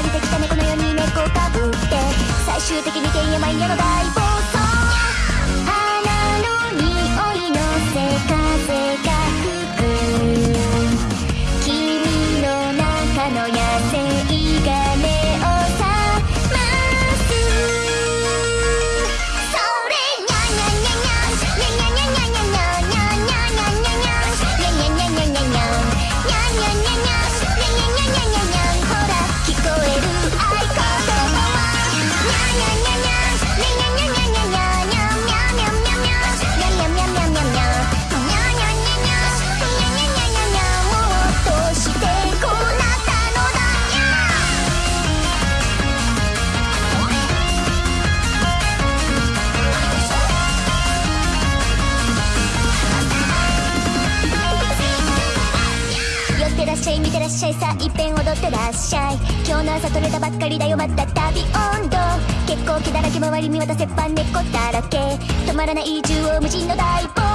借りてきた猫のように猫をかぶって最終的にてんやまやの大冒険 I い見てらっしゃいさあいっぺん踊ってらっしゃい。今日の朝取れたばっかりだよ。また旅温度。結構気だらけ。周り見渡せば猫だらけ。止まらない縦横無尽の大冒